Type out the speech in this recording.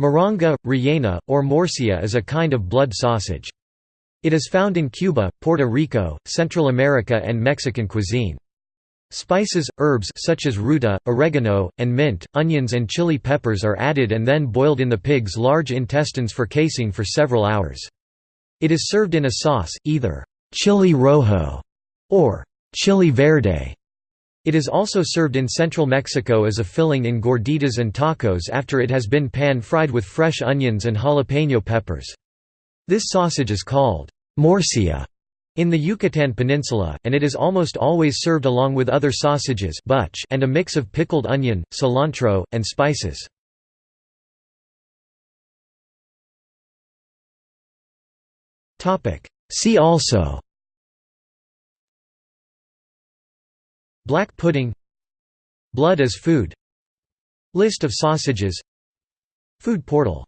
Moronga, rellena, or morcilla is a kind of blood sausage. It is found in Cuba, Puerto Rico, Central America and Mexican cuisine. Spices, herbs such as ruta, oregano, and mint, onions and chili peppers are added and then boiled in the pig's large intestines for casing for several hours. It is served in a sauce, either chili rojo or chili verde. It is also served in central Mexico as a filling in gorditas and tacos after it has been pan-fried with fresh onions and jalapeno peppers. This sausage is called morcilla in the Yucatan Peninsula, and it is almost always served along with other sausages and a mix of pickled onion, cilantro, and spices. See also Black pudding Blood as food List of sausages Food portal